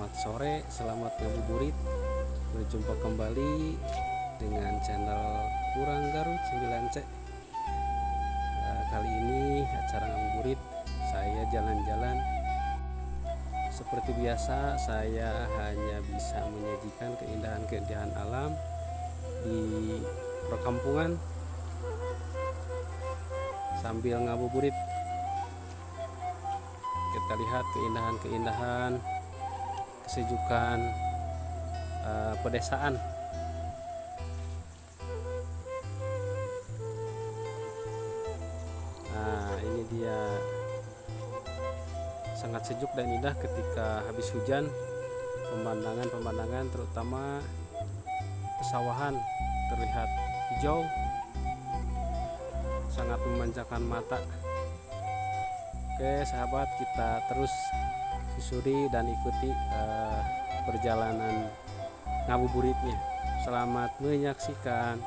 selamat sore, selamat ngabuburit. Berjumpa kembali dengan channel Kurang Garut 9C. Eh, kali ini acara ngabuburit saya jalan-jalan. Seperti biasa, saya hanya bisa menyajikan keindahan-keindahan alam di perkampungan sambil ngabuburit kita lihat keindahan-keindahan Kesejukan uh, pedesaan Nah, ini dia sangat sejuk dan indah ketika habis hujan. Pemandangan-pemandangan terutama pesawahan terlihat hijau sangat memanjakan mata. Oke, sahabat, kita terus susuri dan ikuti uh, perjalanan ngabuburitnya. Selamat menyaksikan.